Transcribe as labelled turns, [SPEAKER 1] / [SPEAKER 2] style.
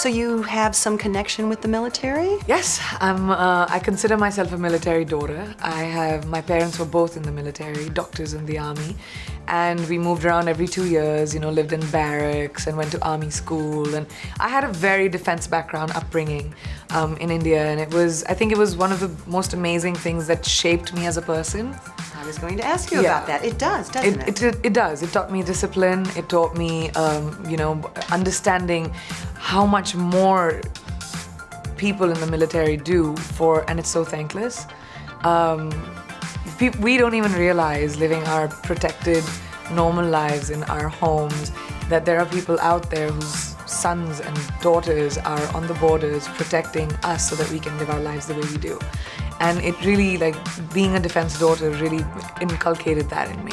[SPEAKER 1] So you have some connection with the military?
[SPEAKER 2] Yes, I'm, uh, I consider myself a military daughter. I have, my parents were both in the military, doctors in the army. And we moved around every two years, you know, lived in barracks and went to army school. And I had a very defense background upbringing um, in India. And it was, I think it was one of the most amazing things that shaped me as a person.
[SPEAKER 1] I was going to ask you
[SPEAKER 2] Yeah.
[SPEAKER 1] about that. It does, doesn't it?
[SPEAKER 2] It, it, it does. It taught me discipline. It taught me, um, you know, understanding how much more people in the military do for, and it's so thankless. Um, we don't even realize living our protected, normal lives in our homes that there are people out there whose sons and daughters are on the borders protecting us so that we can live our lives the way we do. And it really, like, being a defense daughter really inculcated that in me.